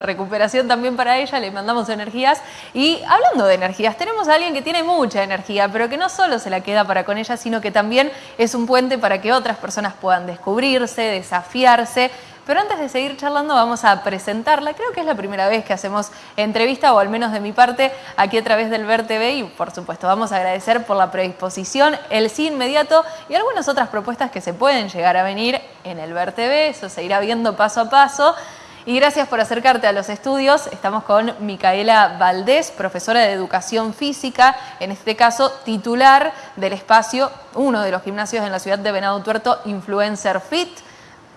recuperación también para ella, le mandamos energías. Y hablando de energías, tenemos a alguien que tiene mucha energía, pero que no solo se la queda para con ella, sino que también es un puente para que otras personas puedan descubrirse, desafiarse. Pero antes de seguir charlando vamos a presentarla, creo que es la primera vez que hacemos entrevista, o al menos de mi parte, aquí a través del Ver TV y por supuesto vamos a agradecer por la predisposición, el sí inmediato y algunas otras propuestas que se pueden llegar a venir en el Ver TV, eso se irá viendo paso a paso. Y gracias por acercarte a los estudios. Estamos con Micaela Valdés, profesora de Educación Física, en este caso titular del espacio, uno de los gimnasios en la ciudad de Venado Tuerto, Influencer Fit.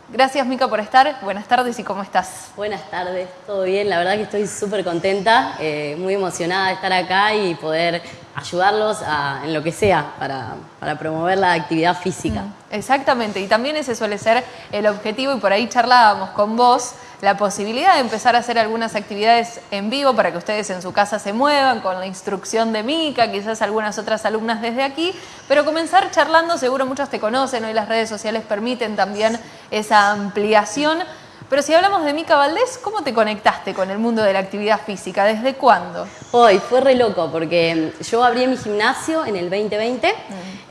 Gracias Mica por estar, buenas tardes y ¿cómo estás? Buenas tardes, todo bien, la verdad que estoy súper contenta, eh, muy emocionada de estar acá y poder ayudarlos en lo que sea para, promover la actividad física. Mm, exactamente, y también ese suele ser el objetivo y por ahí charlábamos con vos la posibilidad de empezar a hacer algunas actividades en vivo para que ustedes en su casa se muevan con la instrucción de Mica, quizás algunas otras alumnas desde aquí, pero comenzar charlando, seguro muchos te conocen, hoy las redes sociales permiten también esa ampliación. Pero si hablamos de Mica Valdés, ¿cómo te conectaste con el mundo de la actividad física? ¿Desde cuándo? Hoy fue re loco porque yo abrí mi gimnasio en el 2020, mm.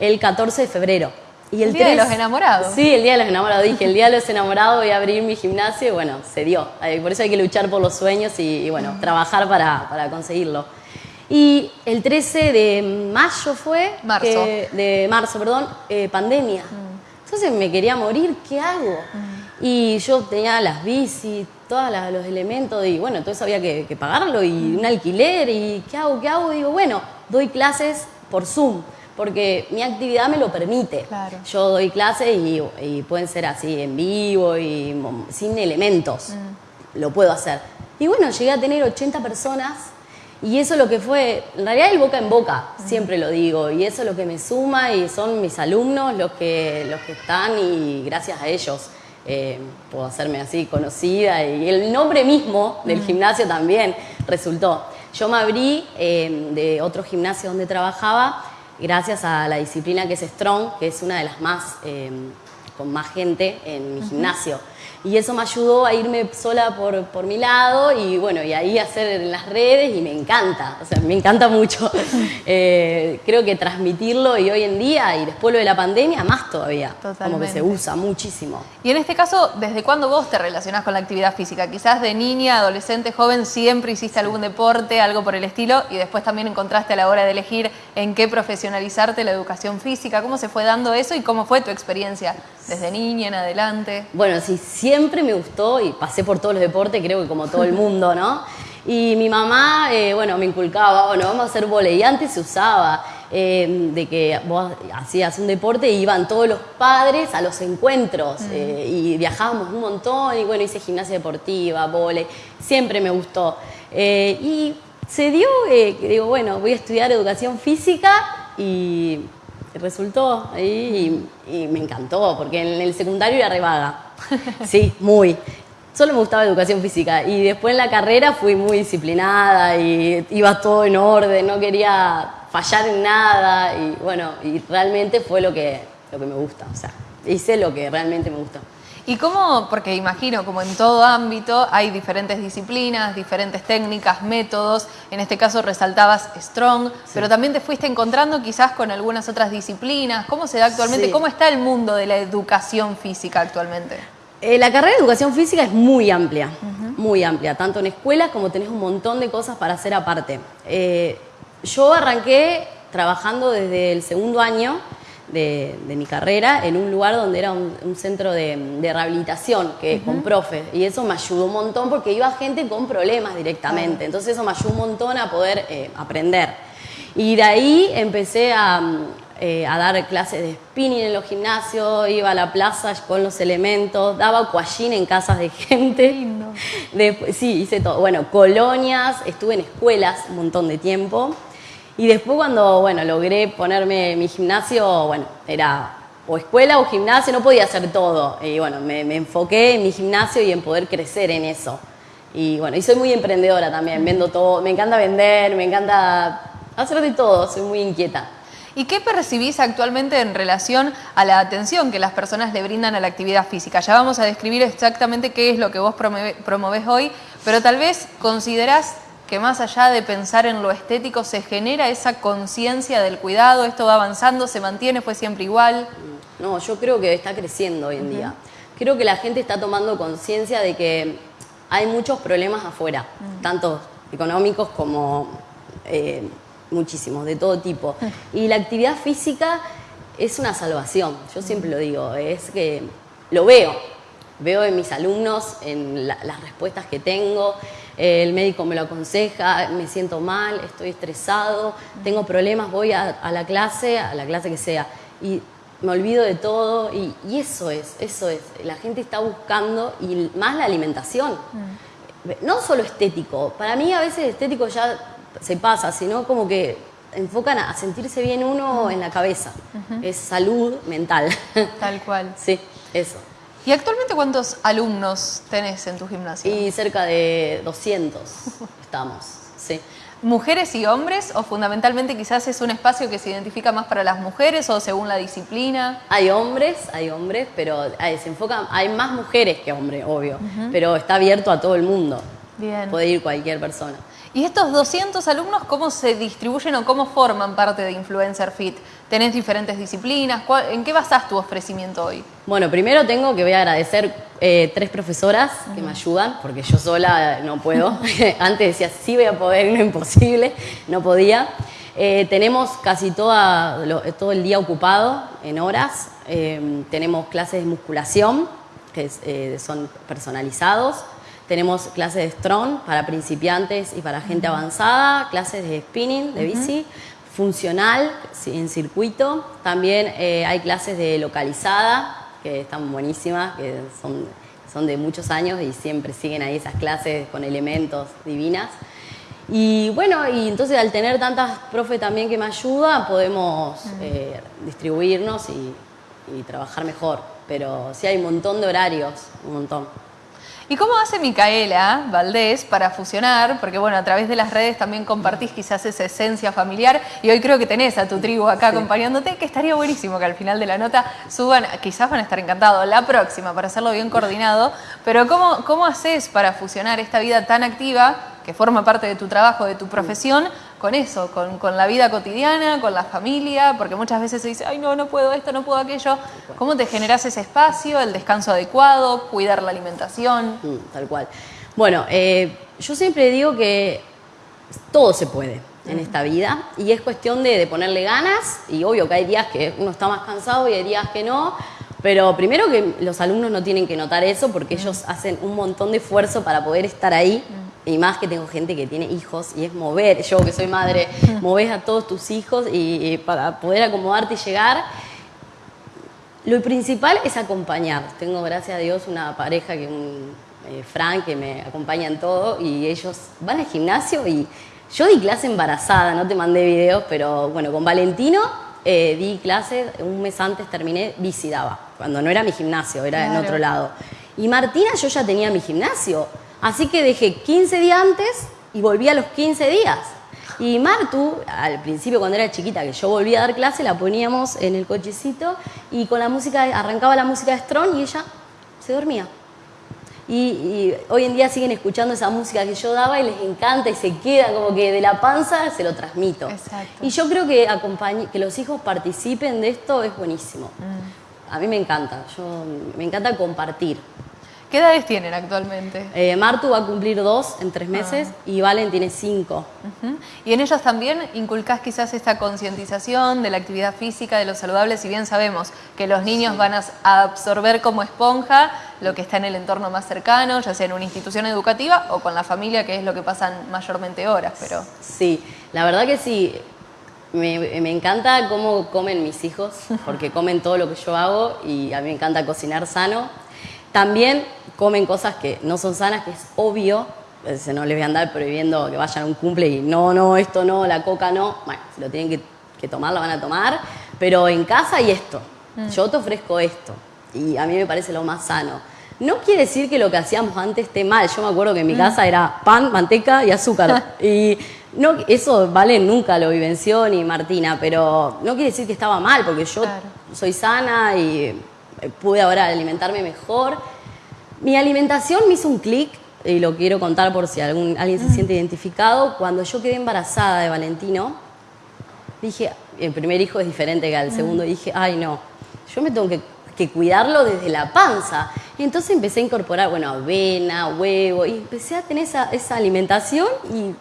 el 14 de febrero. Y el, Día de los Enamorados. Sí, el Día de los Enamorados. Dije, el Día de los Enamorados voy a abrir mi gimnasio y bueno, se dio. Por eso hay que luchar por los sueños y, bueno, trabajar para, para, conseguirlo. Y el 13 de mayo fue... Marzo. de marzo, perdón, eh, pandemia. Mm. Entonces me quería morir, ¿qué hago? Mm. Y yo tenía las bicis, todos los elementos y bueno, todo eso había que, que pagarlo y mm. un alquiler y ¿qué hago? ¿Qué hago? digo, bueno, doy clases por Zoom porque mi actividad me lo permite. Yo doy clases y, pueden ser así en vivo y sin elementos. Mm. Lo puedo hacer. Y bueno, llegué a tener 80 personas y eso es lo que fue, en realidad el boca en boca, mm. siempre lo digo, y eso es lo que me suma y son mis alumnos los que, los que están y gracias a ellos eh, puedo hacerme así conocida y el nombre mismo del gimnasio también resultó. Yo me abrí eh, de otro gimnasio donde trabajaba gracias a la disciplina que es Strong, que es una de las más, eh, con más gente en mi gimnasio. Y eso me ayudó a irme sola por, por mi lado y bueno, y ahí hacer en las redes y me encanta, o sea, me encanta mucho. Eh, creo que transmitirlo y hoy en día y después lo de la pandemia más todavía, como que se usa muchísimo. Y en este caso, ¿desde cuándo vos te relacionás con la actividad física? Quizás de niña, adolescente, joven, siempre hiciste algún deporte, algo por el estilo y después también encontraste a la hora de elegir en qué profesionalizarte la educación física. ¿Cómo se fue dando eso y cómo fue tu experiencia desde niña en adelante? Bueno, sí, siempre me gustó y pasé por todos los deportes, creo que como todo el mundo, ¿no? Y mi mamá, eh, bueno, me inculcaba, bueno, vamos a hacer volei. Y antes se usaba eh, de que vos hacías un deporte y iban todos los padres a los encuentros mm. eh, y viajábamos un montón y bueno, hice gimnasia deportiva, volei, siempre me gustó. y se dio digo, bueno, voy a estudiar educación física y resultó ahí y, me encantó, porque en el secundario era revaga. Sí, muy. Solo me gustaba educación física y después en la carrera fui muy disciplinada y iba todo en orden, no quería fallar en nada y bueno, y realmente fue lo que, lo que me gusta, o sea, hice lo que realmente me gusta. ¿Y cómo, porque imagino, como en todo ámbito, hay diferentes disciplinas, diferentes técnicas, métodos, en este caso resaltabas Strong, pero también te fuiste encontrando quizás con algunas otras disciplinas, ¿cómo se da actualmente? ¿Cómo está el mundo de la educación física actualmente? Eh, la carrera de educación física es muy amplia, muy amplia, tanto en escuelas como tenés un montón de cosas para hacer aparte. Eh, yo arranqué trabajando desde el segundo año de, mi carrera en un lugar donde era un, centro de, rehabilitación, que con profe, y eso me ayudó un montón porque iba gente con problemas directamente, entonces eso me ayudó un montón a poder eh, aprender. Y de ahí empecé a, eh, a dar clases de spinning en los gimnasios, iba a la plaza con los elementos, daba cuallín en casas de gente. sí, hice todo. Bueno, colonias, estuve en escuelas un montón de tiempo. Y después cuando, bueno, logré ponerme mi gimnasio, bueno, era o escuela o gimnasio, no podía hacer todo. Y bueno, me, enfoqué en mi gimnasio y en poder crecer en eso. Y bueno, y soy muy emprendedora también, vendo todo, me encanta vender, me encanta hacer de todo, soy muy inquieta. ¿Y qué percibís actualmente en relación a la atención que las personas le brindan a la actividad física? Ya vamos a describir exactamente qué es lo que vos promovés hoy, pero tal vez considerás que más allá de pensar en lo estético se genera esa conciencia del cuidado, esto va avanzando, se mantiene, fue siempre igual. No, yo creo que está creciendo hoy en día. Creo que la gente está tomando conciencia de que hay muchos problemas afuera, tanto económicos como eh, muchísimos, de todo tipo. Y la actividad física es una salvación, yo siempre lo digo, es que lo veo, veo en mis alumnos, en las respuestas que tengo, el médico me lo aconseja, me siento mal, estoy estresado, tengo problemas, voy a, la clase, a la clase que sea, y me olvido de todo, y, eso es, eso es, la gente está buscando, y más la alimentación. No solo estético, para mí a veces estético ya se pasa, sino como que enfocan a sentirse bien uno en la cabeza. Es salud mental. Tal cual. sí, eso. ¿Y actualmente cuántos alumnos tenés en tu gimnasio? Y cerca de 200 estamos, sí. ¿Mujeres y hombres o fundamentalmente quizás es un espacio que se identifica más para las mujeres o según la disciplina? Hay hombres, hay hombres, pero hay, se enfoca, hay más mujeres que hombres, obvio, pero está abierto a todo el mundo. Bien. Puede ir cualquier persona. ¿Y estos 200 alumnos cómo se distribuyen o cómo forman parte de Influencer Fit? ¿Tenés diferentes disciplinas? ¿En qué basás tu ofrecimiento hoy? Bueno, primero tengo que voy a agradecer eh, tres profesoras que me ayudan, porque yo sola no puedo. Antes decía, sí voy a poder, no imposible, no podía. Eh, tenemos casi toda, todo el día ocupado en horas. Eh, tenemos clases de musculación, que son personalizados tenemos clases de strong para principiantes y para gente avanzada, clases de spinning, de bici, funcional en circuito. También eh, hay clases de localizada, que están buenísimas, que son, son de muchos años y siempre siguen ahí esas clases con elementos divinas. Y bueno, y entonces al tener tantas profes también que me ayudan, podemos eh, distribuirnos y, y trabajar mejor. Pero sí hay un montón de horarios, un montón. ¿Y cómo hace Micaela Valdés para fusionar? Porque bueno, a través de las redes también compartís quizás esa esencia familiar y hoy creo que tenés a tu tribu acá acompañándote, que estaría buenísimo que al final de la nota suban, quizás van a estar encantados, la próxima para hacerlo bien coordinado, pero ¿cómo, cómo haces para fusionar esta vida tan activa que forma parte de tu trabajo, de tu profesión, con eso, con, la vida cotidiana, con la familia, porque muchas veces se dice, ay no, no puedo esto, no puedo aquello. ¿Cómo te generas ese espacio, el descanso adecuado, cuidar la alimentación? Mm, tal cual. Bueno, eh, yo siempre digo que todo se puede en esta vida y es cuestión de, de, ponerle ganas y obvio que hay días que uno está más cansado y hay días que no, pero primero que los alumnos no tienen que notar eso porque ellos hacen un montón de esfuerzo para poder estar ahí y más que tengo gente que tiene hijos y es mover, yo que soy madre, moves a todos tus hijos y, para poder acomodarte y llegar. Lo principal es acompañar. Tengo, gracias a Dios, una pareja que un eh, Frank que me acompaña en todo y ellos van al gimnasio y yo di clase embarazada, no te mandé videos, pero bueno, con Valentino eh, di clases, un mes antes terminé, bici cuando no era mi gimnasio, era en otro lado. Y Martina, yo ya tenía mi gimnasio. Así que dejé 15 días antes y volví a los 15 días. Y Martu, al principio cuando era chiquita, que yo volvía a dar clase, la poníamos en el cochecito y con la música, arrancaba la música de Strong y ella se dormía. Y, hoy en día siguen escuchando esa música que yo daba y les encanta y se queda como que de la panza se lo transmito. Y yo creo que, que los hijos participen de esto es buenísimo. Mm. A mí me encanta, yo, me encanta compartir. ¿Qué edades tienen actualmente? Eh, Martu va a cumplir dos en tres meses ah. y Valen tiene cinco. ¿Y en ellos también inculcás quizás esta concientización de la actividad física, de lo saludable? Si bien sabemos que los niños van a absorber como esponja lo que está en el entorno más cercano, ya sea en una institución educativa o con la familia, que es lo que pasan mayormente horas. Pero... Sí, la verdad que sí. Me, me, encanta cómo comen mis hijos, porque comen todo lo que yo hago y a mí me encanta cocinar sano. También comen cosas que no son sanas, que es obvio, se no les voy a andar prohibiendo que vayan a un cumple y no, no, esto no, la coca no. Bueno, si lo tienen que, tomar, lo van a tomar, pero en casa hay esto. Mm. Yo te ofrezco esto y a mí me parece lo más sano. No quiere decir que lo que hacíamos antes esté mal. Yo me acuerdo que en mi mm. casa era pan, manteca y azúcar. y No, eso Vale nunca lo vivenció ni Martina, pero no quiere decir que estaba mal, porque yo Claro. soy sana y pude ahora alimentarme mejor. Mi alimentación me hizo un clic, y lo quiero contar por si algún, alguien se siente identificado. Cuando yo quedé embarazada de Valentino, dije, el primer hijo es diferente que al segundo, dije, ay no, yo me tengo que, que cuidarlo desde la panza. Y entonces empecé a incorporar, bueno, avena, huevo, y empecé a tener esa, esa alimentación y,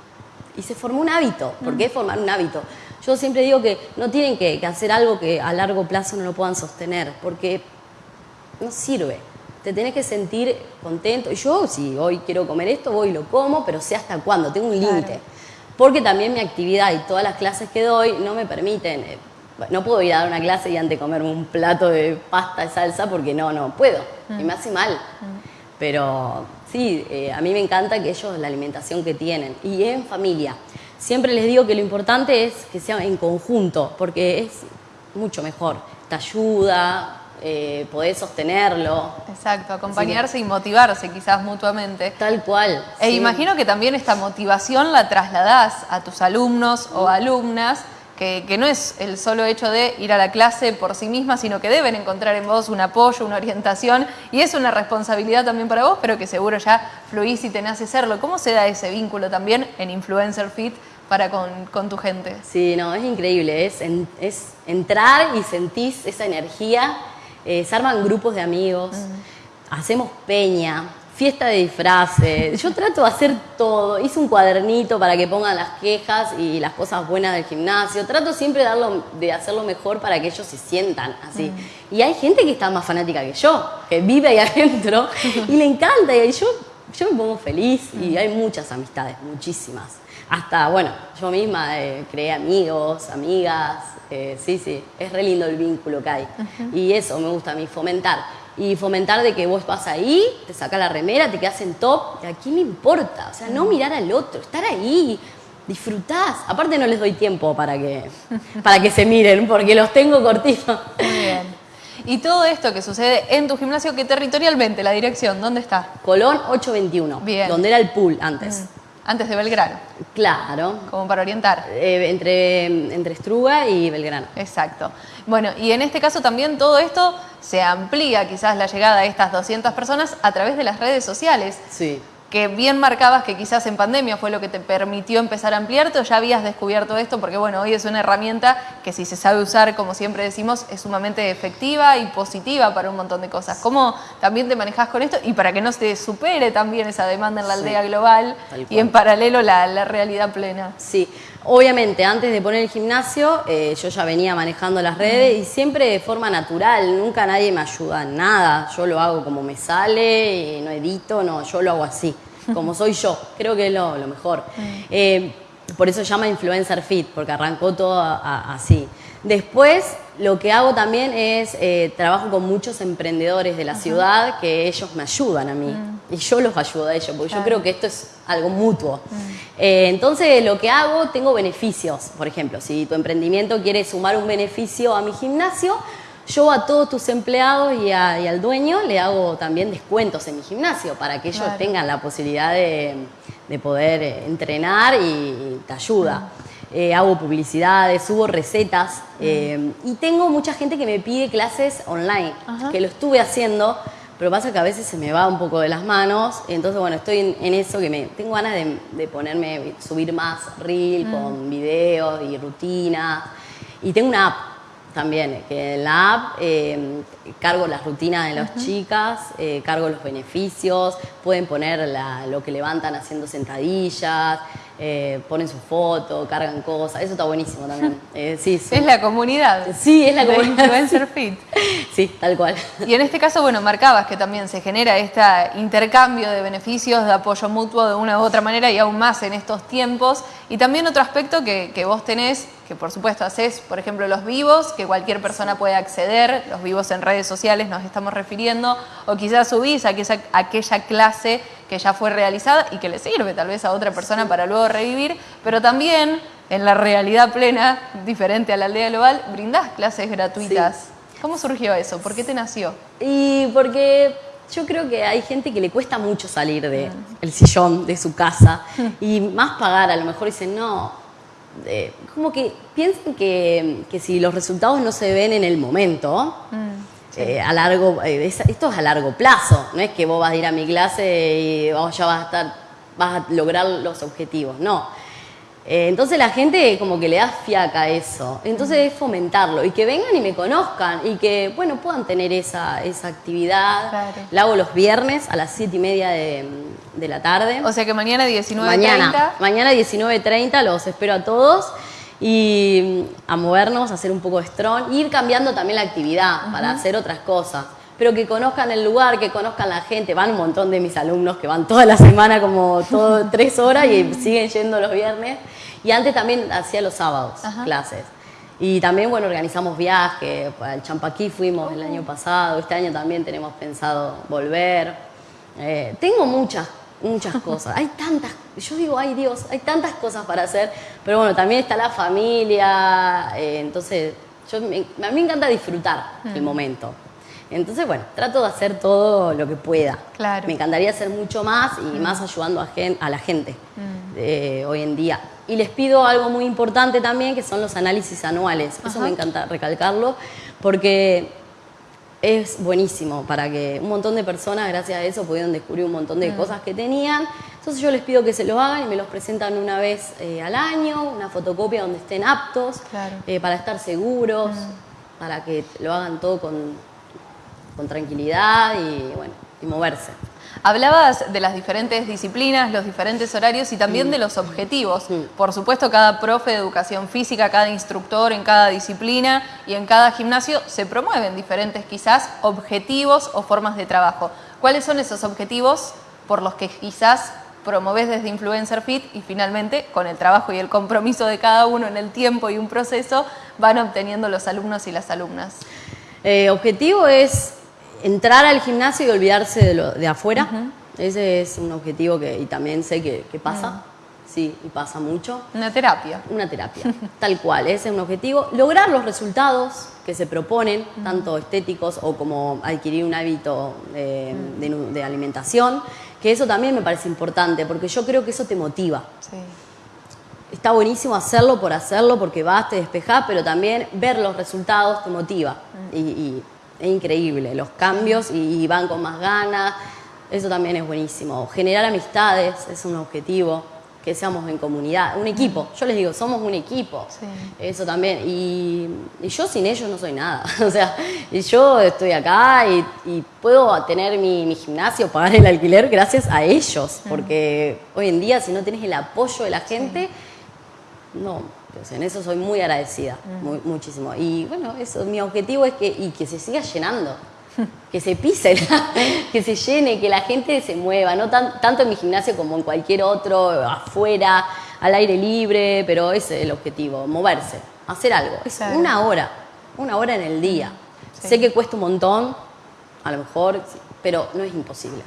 y se formó un hábito. ¿Por qué formar un hábito? Yo siempre digo que no tienen que, que hacer algo que a largo plazo no lo puedan sostener, porque no sirve. Te tenés que sentir contento. Y yo, si hoy quiero comer esto, voy y lo como, pero sé hasta cuándo, tengo un Claro. límite. Porque también mi actividad y todas las clases que doy no me permiten. eh, no puedo ir a dar una clase y antes comerme un plato de pasta y salsa porque no, no puedo. Y me hace mal. Pero sí, eh, a mí me encanta que ellos la alimentación que tienen. Y en familia. Siempre les digo que lo importante es que sea en conjunto, porque es mucho mejor. Te ayuda, eh, podés sostenerlo. Exacto, acompañarse y motivarse quizás mutuamente. Tal cual. E sí. imagino que también esta motivación la trasladás a tus alumnos o alumnas, que, que no es el solo hecho de ir a la clase por sí misma, sino que deben encontrar en vos un apoyo, una orientación, y es una responsabilidad también para vos, pero que seguro ya fluís y te nace serlo. ¿Cómo se da ese vínculo también en Influencer Fit para con, con tu gente? Sí, no, es increíble. Es, en- es entrar y sentís esa energía. Eh, se arman grupos de amigos, hacemos peña, fiesta de disfraces. Yo trato de hacer todo. Hice un cuadernito para que pongan las quejas y las cosas buenas del gimnasio. Trato siempre de, darlo- de hacerlo mejor para que ellos se sientan así. Y hay gente que está más fanática que yo, que vive ahí adentro y le encanta. Y yo, yo me pongo feliz y hay muchas amistades, muchísimas. Hasta, bueno, yo misma eh, creé amigos, amigas. eh, sí, sí, es re lindo el vínculo que hay. Y eso me gusta a mí, fomentar. Y fomentar de que vos vas ahí, te sacas la remera, te quedas en top. ¿Y a quién le importa? O sea, no mirar al otro, estar ahí. Disfrutás. Aparte no les doy tiempo para que, para que se miren, porque los tengo cortitos. Muy bien. Y todo esto que sucede en tu gimnasio, que territorialmente, la dirección, ¿dónde está? Colón 821, Bien. donde era el pool antes. Antes de Belgrano, Claro. como para orientar. Eh, entre, entre Estruga y Belgrano. Exacto. Bueno, y en este caso también todo esto se amplía quizás la llegada de estas 200 personas a través de las redes sociales, Sí. Que bien marcabas que quizás en pandemia fue lo que te permitió empezar a ampliarte o ya habías descubierto esto, porque bueno, hoy es una herramienta que si se sabe usar, como siempre decimos, es sumamente efectiva y positiva para un montón de cosas. ¿Cómo también te manejas con esto? Y para que no se supere también esa demanda en la Sí, aldea global y en paralelo la, la realidad plena. Sí, obviamente antes de poner el gimnasio eh, yo ya venía manejando las redes y siempre de forma natural, nunca nadie me ayuda en nada, yo lo hago como me sale, eh, no edito, no, yo lo hago así, como soy yo, creo que es lo, lo mejor. Eh, por eso llama Influencer Fit, porque arrancó todo a- a- así. Después, lo que hago también es, eh, trabajo con muchos emprendedores de la ciudad que ellos me ayudan a mí y yo los ayudo a ellos, porque yo creo que esto es algo mutuo. Eh, entonces, lo que hago, tengo beneficios. Por ejemplo, si tu emprendimiento quiere sumar un beneficio a mi gimnasio, yo a todos tus empleados y, a- y al dueño le hago también descuentos en mi gimnasio para que ellos Claro. tengan la posibilidad de, de poder entrenar y, y te ayuda. Eh, hago publicidades, subo recetas eh, y tengo mucha gente que me pide clases online, Ajá. que lo estuve haciendo, pero pasa que a veces se me va un poco de las manos, entonces bueno, estoy en, en eso que me tengo ganas de, de ponerme, subir más reel con videos y rutinas y tengo una app también, que en la app eh, cargo las rutinas de las chicas, eh, cargo los beneficios, pueden poner la- lo que levantan haciendo sentadillas, eh, ponen su foto, cargan cosas, eso está buenísimo también. Eh, sí, sí. Es la comunidad. Sí, es la de comunidad. Influencer Fit. Sí, tal cual. Y en este caso, bueno, marcabas que también se genera este intercambio de beneficios, de apoyo mutuo de una u otra manera y aún más en estos tiempos. Y también otro aspecto que, que vos tenés, que por supuesto haces, por ejemplo, los vivos, que cualquier persona puede acceder, los vivos en redes sociales nos estamos refiriendo, o quizás subís aquella, aquella clase que ya fue realizada y que le sirve tal vez a otra persona para luego revivir, pero también en la realidad plena, diferente a la aldea global, brindás clases gratuitas. ¿Cómo surgió eso? ¿Por qué te nació? Y porque yo creo que hay gente que le cuesta mucho salir del el sillón de su casa y más pagar, a lo mejor dicen, no, eh, como que piensen que, que si los resultados no se ven en el momento, eh, a largo, eh, es- esto es a largo plazo, no es que vos vas a ir a mi clase y vos ya vas a estar, vas a lograr los objetivos, no. Eh, entonces la gente como que le da fiaca a eso, entonces es fomentarlo y que vengan y me conozcan y que, bueno, puedan tener esa, esa actividad. Claro. La hago los viernes a las 7 y media de, de la tarde. O sea que mañana 19.30. Mañana, mañana 19.30 los espero a todos y mm, a movernos, a hacer un poco de strong, ir cambiando también la actividad para hacer otras cosas. Pero que conozcan el lugar, que conozcan la gente. Van un montón de mis alumnos que van toda la semana como todo tres horas y siguen yendo los viernes. Y antes también hacía los sábados Ajá. clases. Y también, bueno, organizamos viajes. Al Champaquí fuimos el año pasado. Este año también tenemos pensado volver. Eh, tengo muchas, muchas cosas. Hay tantas, yo digo, ay Dios, hay tantas cosas para hacer, pero bueno, también está la familia, eh, entonces yo, me- a mí me encanta disfrutar el momento. Entonces, bueno, trato de hacer todo lo que pueda. Claro. Me encantaría hacer mucho más y más ayudando a, gen- a la gente eh, hoy en día. Y les pido algo muy importante también, que son los análisis anuales. Eso me encanta recalcarlo, porque es buenísimo para que un montón de personas, gracias a eso, pudieron descubrir un montón de cosas que tenían. Entonces yo les pido que se lo hagan y me los presentan una vez eh, al año, una fotocopia donde estén aptos, Claro. eh, para estar seguros, para que lo hagan todo con, con tranquilidad y, bueno, y moverse. Hablabas de las diferentes disciplinas, los diferentes horarios y también de los objetivos. Por supuesto, cada profe de educación física, cada instructor en cada disciplina y en cada gimnasio se promueven diferentes quizás objetivos o formas de trabajo. ¿Cuáles son esos objetivos por los que quizás promoves desde Influencer Fit y finalmente con el trabajo y el compromiso de cada uno en el tiempo y un proceso van obteniendo los alumnos y las alumnas? Eh, objetivo es entrar al gimnasio y olvidarse de, lo, de afuera. Ese es un objetivo que y también sé que, que pasa. Sí, y pasa mucho. Una terapia. Una terapia, tal cual, ese es un objetivo. Lograr los resultados que se proponen, tanto estéticos o como adquirir un hábito de, alimentación, que eso también me parece importante, porque yo creo que eso te motiva. Sí. Está buenísimo hacerlo por hacerlo, porque vas, te despejás, pero también ver los resultados te motiva. Y, y es increíble, los cambios y, y van con más ganas, eso también es buenísimo. Generar amistades es un objetivo, que seamos en comunidad, un equipo. Yo les digo, somos un equipo. Sí. Eso también. Y, y yo sin ellos no soy nada. O sea, y yo estoy acá y, y puedo tener mi, mi gimnasio, pagar el alquiler gracias a ellos. Porque hoy en día, si no tienes el apoyo de la gente, no, pues en eso soy muy agradecida, muy- muchísimo. Y bueno, eso, mi objetivo es que, y que se siga llenando, que se pise, que se llene, que la gente se mueva, no tan- tanto en mi gimnasio como en cualquier otro, afuera, al aire libre, pero ese es el objetivo, moverse, hacer algo. Es una hora, una hora en el día. Sí. Sé que cuesta un montón, a lo mejor, pero no es imposible.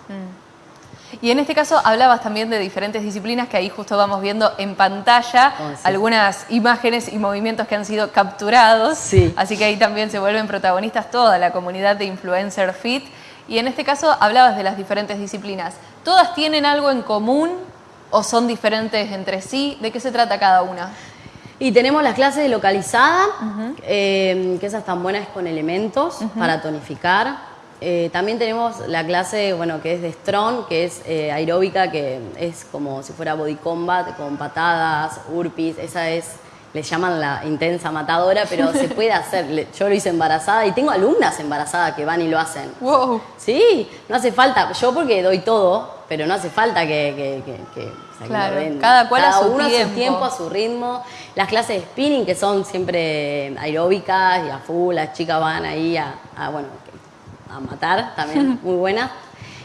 Y en este caso hablabas también de diferentes disciplinas que ahí justo vamos viendo en pantalla Oh, sí. algunas imágenes y movimientos que han sido capturados. Sí. Así que ahí también se vuelven protagonistas toda la comunidad de Influencer Fit. Y en este caso hablabas de las diferentes disciplinas. ¿Todas tienen algo en común o son diferentes entre sí? ¿De qué se trata cada una? Y tenemos las clases de localizada, eh, que esas están buenas con elementos para tonificar. Eh, también tenemos la clase, bueno, que es de Strong, que es eh, aeróbica, que es como si fuera body combat, con patadas, urpis, esa es, le llaman la intensa matadora, pero se puede hacer. Yo lo hice embarazada y tengo alumnas embarazadas que van y lo hacen. ¡Wow! Sí, no hace falta, yo porque doy todo, pero no hace falta que, que, que- que- o sea, que Claro, cada cual a su uno tiempo. su tiempo, a su ritmo. Las clases de spinning que son siempre aeróbicas y a full, las chicas van ahí a, a, bueno, a matar, también muy buenas.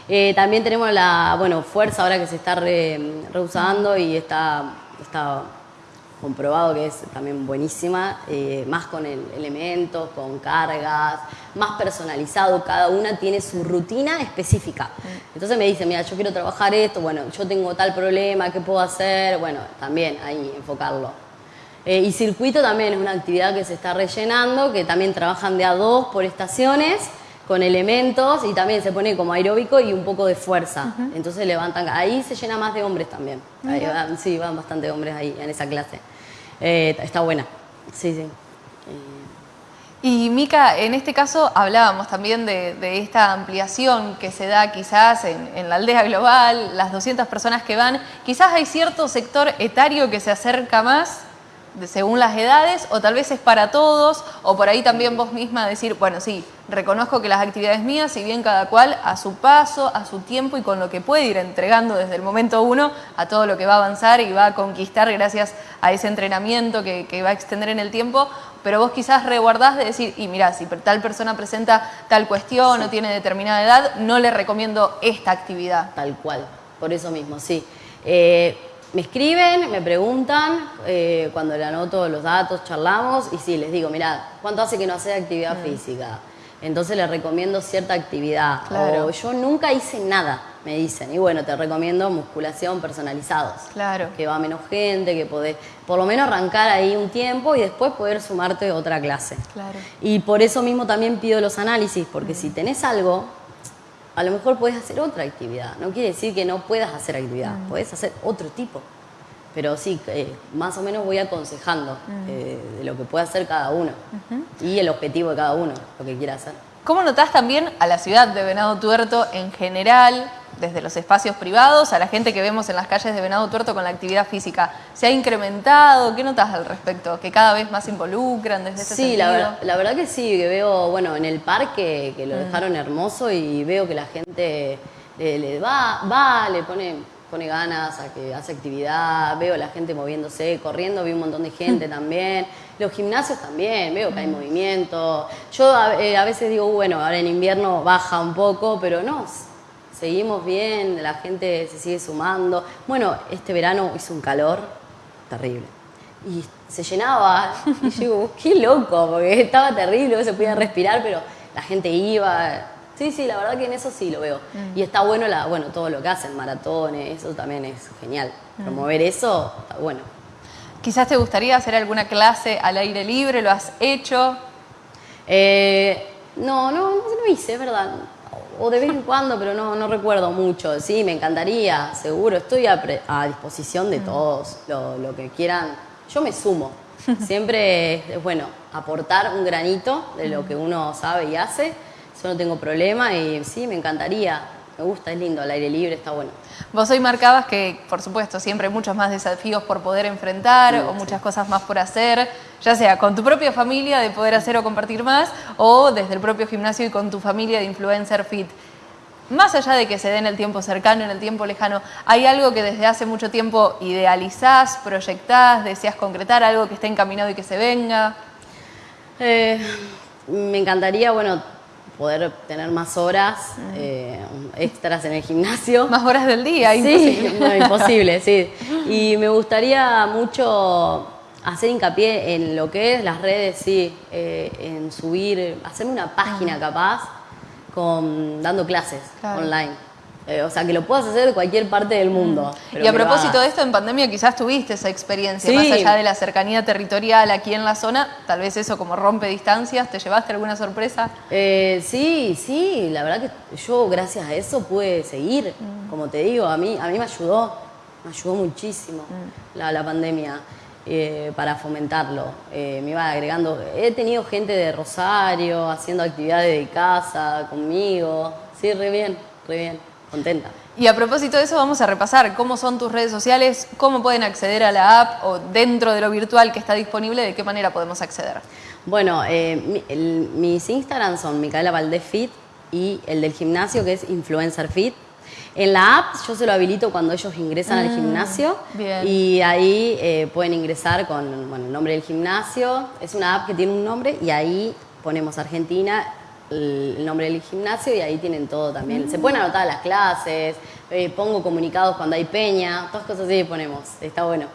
Eh, también tenemos la, bueno, fuerza ahora que se está re- reusando y está, está comprobado que es también buenísima, eh, más con el- elementos, con cargas, más personalizado, cada una tiene su rutina específica. Entonces me dicen, mira, yo quiero trabajar esto, bueno, yo tengo tal problema, ¿qué puedo hacer? Bueno, también ahí enfocarlo. Eh, y circuito también es una actividad que se está rellenando, que también trabajan de a dos por estaciones, con elementos y también se pone como aeróbico y un poco de fuerza. Entonces levantan, ahí se llena más de hombres también. Ahí van- sí, van bastante hombres ahí en esa clase. Eh, está buena. Sí, sí. Y Mica, en este caso hablábamos también de, de esta ampliación que se da quizás en, en la aldea global, las 200 personas que van, quizás hay cierto sector etario que se acerca más según las edades o tal vez es para todos o por ahí también vos misma decir, bueno, sí, reconozco que las actividades mías, si bien cada cual a su paso, a su tiempo y con lo que puede ir entregando desde el momento uno a todo lo que va a avanzar y va a conquistar gracias a ese entrenamiento que, que va a extender en el tiempo, pero vos quizás reguardás de decir, y mirá, si tal persona presenta tal cuestión o tiene determinada edad, no le recomiendo esta actividad. Tal cual, por eso mismo, sí. Eh, me escriben, me preguntan, eh, cuando le anoto los datos, charlamos, y sí, les digo, mirá, ¿cuánto hace que no hace actividad física? Entonces les recomiendo cierta actividad. Claro. O yo nunca hice nada, me dicen. Y bueno, te recomiendo musculación personalizados. Claro. Que va menos gente, que podés por lo menos arrancar ahí un tiempo y después poder sumarte a otra clase. Claro. Y por eso mismo también pido los análisis, porque si tenés algo, a lo mejor puedes hacer otra actividad. No quiere decir que no puedas hacer actividad, puedes hacer otro tipo. Pero sí, eh, más o menos voy aconsejando eh, de lo que puede hacer cada uno y el objetivo de cada uno, lo que quiera hacer. ¿Cómo notás también a la ciudad de Venado Tuerto en general, desde los espacios privados, a la gente que vemos en las calles de Venado Tuerto con la actividad física? ¿Se ha incrementado? ¿Qué notas al respecto? ¿Que cada vez más se involucran desde ese Sí, ver- la verdad que sí, que veo, bueno, en el parque que lo dejaron hermoso y veo que la gente le, le va, va, le pone, pone ganas a que hace actividad, veo la gente moviéndose, corriendo, vi un montón de gente también. Los gimnasios también, veo que hay movimiento. Yo a, eh, a veces digo, bueno, ahora en invierno baja un poco, pero no, seguimos bien, la gente se sigue sumando. Bueno, este verano hizo un calor terrible y se llenaba. Y yo digo, qué loco, porque estaba terrible, no se podía respirar, pero la gente iba. Sí, sí, la verdad que en eso sí lo veo. Y está bueno, la, bueno todo lo que hacen, maratones, eso también es genial. Promover eso, está bueno. Quizás te gustaría hacer alguna clase al aire libre, ¿lo has hecho? Eh, no, no, no lo hice, es verdad. O de vez en cuando, pero no, no recuerdo mucho. Sí, me encantaría, seguro. Estoy a, pre- a disposición de todos, lo, lo que quieran. Yo me sumo. Siempre es, es bueno aportar un granito de lo que uno sabe y hace. Eso no tengo problema y sí, me encantaría. Me gusta, es lindo, al aire libre está bueno. Vos hoy marcabas que, por supuesto, siempre hay muchos más desafíos por poder enfrentar Sí, o sí. muchas cosas más por hacer, ya sea con tu propia familia de poder hacer o compartir más, o desde el propio gimnasio y con tu familia de influencer fit. Más allá de que se dé en el tiempo cercano, en el tiempo lejano, ¿hay algo que desde hace mucho tiempo idealizás, proyectás, deseas concretar, algo que esté encaminado y que se venga? Eh, me encantaría, bueno, poder tener más horas eh, extras en el gimnasio. Más horas del día, sí, imposible. no, imposible, sí. Y me gustaría mucho hacer hincapié en lo que es las redes, sí, eh, en subir, hacerme una página capaz con dando clases Claro. online. Eh, o sea, que lo puedas hacer de cualquier parte del mundo. pero Y a propósito de esto, en pandemia quizás tuviste esa experiencia, Sí. más allá de la cercanía territorial aquí en la zona, tal vez eso como rompe distancias, ¿te llevaste alguna sorpresa? Eh, sí, sí, la verdad que yo gracias a eso pude seguir, como te digo, a mí, a mí me ayudó, me ayudó muchísimo la, la pandemia eh, para fomentarlo. Eh, me iba agregando, he tenido gente de Rosario haciendo actividades de casa conmigo, sí, re bien, re bien, contenta. Y a propósito de eso, vamos a repasar cómo son tus redes sociales, cómo pueden acceder a la app o dentro de lo virtual que está disponible, de qué manera podemos acceder. Bueno, eh, el- mis Instagram son Micaela Valdés Fit y el del gimnasio que es Influencer Fit. En la app yo se lo habilito cuando ellos ingresan al gimnasio bien. y ahí eh, pueden ingresar con bueno, el nombre del gimnasio. Es una app que tiene un nombre y ahí ponemos Argentina, el nombre del gimnasio y ahí tienen todo también. Se pueden anotar las clases, eh, pongo comunicados cuando hay peña, todas cosas así ponemos. Está bueno.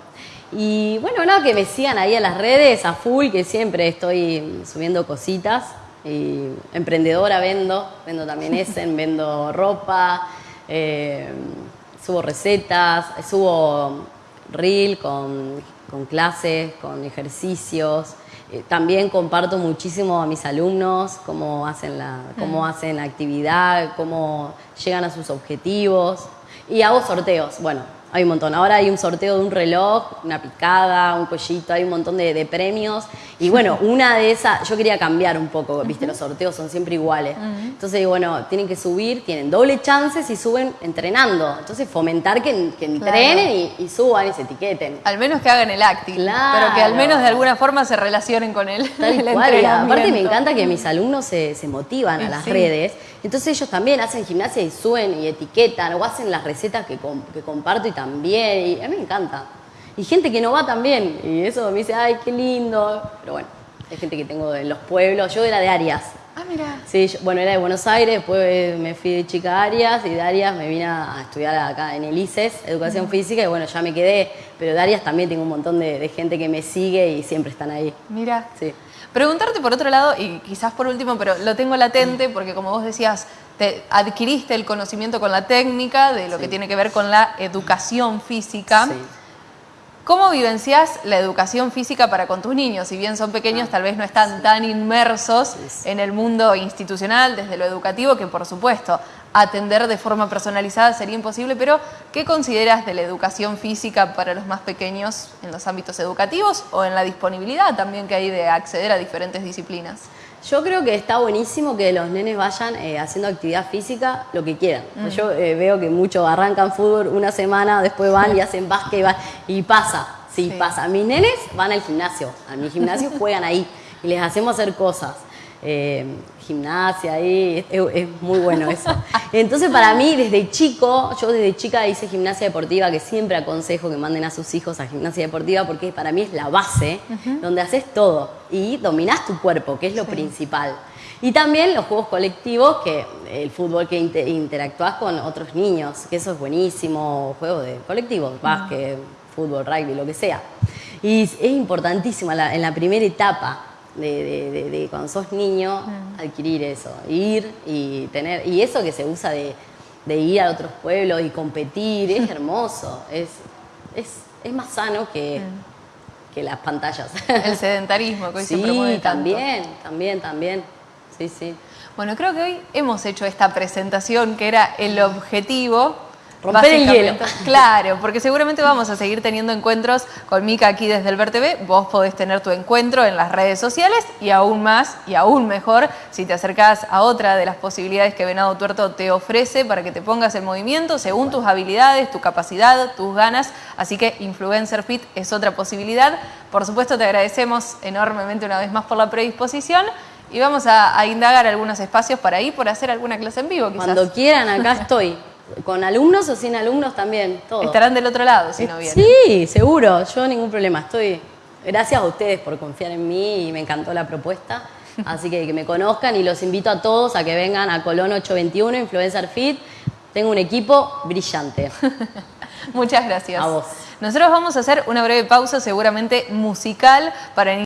Y bueno, nada, que me sigan ahí en las redes a full, que siempre estoy subiendo cositas. Y emprendedora vendo, vendo también Essen, vendo ropa, eh, subo recetas, subo reel, con, con clases, con ejercicios. Eh, también comparto muchísimo a mis alumnos cómo hacen, la, cómo hacen actividad, cómo llegan a sus objetivos. Y hago sorteos. Bueno, hay un montón. Ahora hay un sorteo de un reloj, una picada, un collito, hay un montón de, premios. Y bueno, una de esas, yo quería cambiar un poco, viste, los sorteos son siempre iguales. Entonces, bueno, tienen que subir, tienen doble chances y suben entrenando. Entonces, fomentar que, entrenen y, suban y se etiqueten. Al menos que hagan el acting. Pero que al menos de alguna forma se relacionen con él. Tal cual. Aparte me encanta que mis alumnos se, motivan a las redes. Entonces ellos también hacen gimnasia y suben y etiquetan o hacen las recetas que, que comparto y también también, y a mí me encanta. Y gente que no va también, y eso me dice, ay, qué lindo. Pero bueno, hay gente que tengo en los pueblos, yo era de Arias. Ah, mira. Sí, bueno, era de Buenos Aires, después me fui de chica a Arias y de Arias me vine a estudiar acá en el ICES, Educación Física, y bueno, ya me quedé. Pero de Arias también tengo un montón de, de gente que me sigue y siempre están ahí. Mira. Sí. Preguntarte por otro lado, y quizás por último, pero lo tengo latente, porque como vos decías, te adquiriste el conocimiento con la técnica de lo que tiene que ver con la educación física. ¿Cómo vivencias la educación física para con tus niños? Si bien son pequeños, tal vez no están tan inmersos en el mundo institucional, desde lo educativo, que por supuesto atender de forma personalizada sería imposible, pero ¿qué consideras de la educación física para los más pequeños en los ámbitos educativos o en la disponibilidad también que hay de acceder a diferentes disciplinas? Yo creo que está buenísimo que los nenes vayan eh, haciendo actividad física lo que quieran. Mm. Yo eh, veo que muchos arrancan fútbol una semana, después van y hacen básquet y, y pasa, sí, sí, pasa. Mis nenes van al gimnasio, a mi gimnasio juegan ahí y les hacemos hacer cosas. Eh, gimnasia ahí, es, muy bueno eso. Entonces para mí desde chico, yo desde chica hice gimnasia deportiva, que siempre aconsejo que manden a sus hijos a gimnasia deportiva porque para mí es la base, donde haces todo y dominás tu cuerpo, que es lo principal. Y también los juegos colectivos, que el fútbol que interactúas con otros niños, que eso es buenísimo, juegos de colectivos, básquet, fútbol, rugby, lo que sea. Y es importantísimo en la primera etapa de, de, cuando sos niño, mm. adquirir eso, ir y tener, y eso que se usa de, ir a otros pueblos y competir, es hermoso, es, es, más sano que, mm. que las pantallas. El sedentarismo que hoy sí, se promueve también, también, también, sí, sí. Bueno, creo que hoy hemos hecho esta presentación que era el objetivo Romper el hielo. Claro, porque seguramente vamos a seguir teniendo encuentros con Mica aquí desde el VerTV. Vos podés tener tu encuentro en las redes sociales y aún más y aún mejor si te acercás a otra de las posibilidades que Venado Tuerto te ofrece para que te pongas en movimiento según tus habilidades, tu capacidad, tus ganas. Así que Influencer Fit es otra posibilidad. Por supuesto, te agradecemos enormemente una vez más por la predisposición. Y vamos a, a indagar algunos espacios para ir por hacer alguna clase en vivo. Quizás. Cuando quieran, acá estoy. Con alumnos o sin alumnos también, todo. Estarán del otro lado si no vienen. Sí, seguro, yo ningún problema. Estoy. Gracias a ustedes por confiar en mí y me encantó la propuesta. Así que que me conozcan y los invito a todos a que vengan a Colón 821, Influencer Fit. Tengo un equipo brillante. Muchas gracias. A vos. Nosotros vamos a hacer una breve pausa, seguramente musical, para